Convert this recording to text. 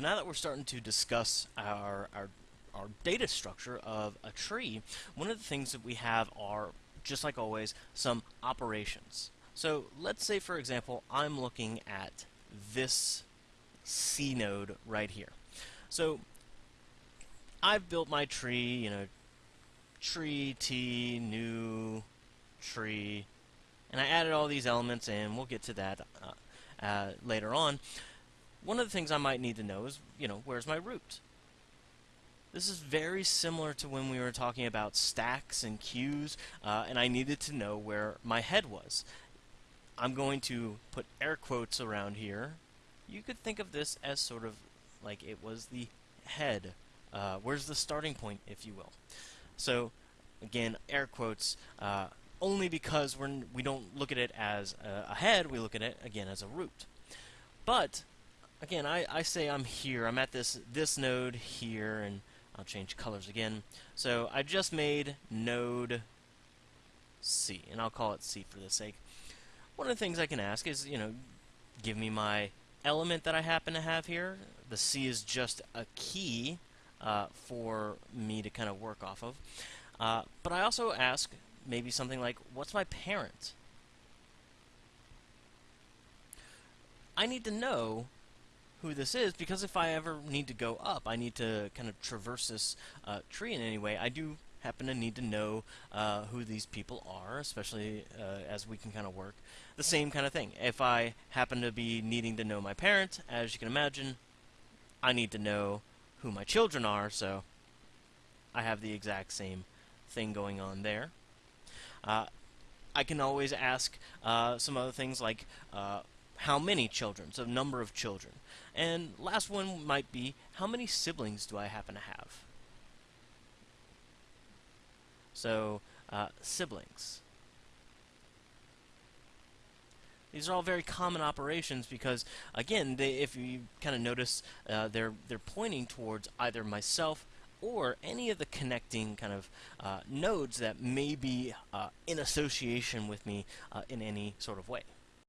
So now that we're starting to discuss our, our, our data structure of a tree, one of the things that we have are, just like always, some operations. So let's say, for example, I'm looking at this C node right here. So I've built my tree, you know, tree, T, new, tree, and I added all these elements in. We'll get to that uh, uh, later on. One of the things I might need to know is, you know, where's my root? This is very similar to when we were talking about stacks and queues, uh, and I needed to know where my head was. I'm going to put air quotes around here. You could think of this as sort of like it was the head. Uh, where's the starting point, if you will? So, again, air quotes, uh, only because we're we don't look at it as a, a head, we look at it, again, as a root. But again, I, I say I'm here. I'm at this this node here, and I'll change colors again. So I just made node C, and I'll call it C for the sake. One of the things I can ask is, you know, give me my element that I happen to have here. The C is just a key uh, for me to kind of work off of. Uh, but I also ask maybe something like, what's my parent? I need to know who this is because if I ever need to go up, I need to kind of traverse this uh, tree in any way. I do happen to need to know uh, who these people are, especially uh, as we can kind of work. The same kind of thing. If I happen to be needing to know my parents, as you can imagine, I need to know who my children are, so I have the exact same thing going on there. Uh, I can always ask uh, some other things like uh, how many children, so number of children. And last one might be, how many siblings do I happen to have? So, uh, siblings. These are all very common operations because, again, they, if you kind of notice, uh, they're they're pointing towards either myself or any of the connecting kind of uh, nodes that may be uh, in association with me uh, in any sort of way.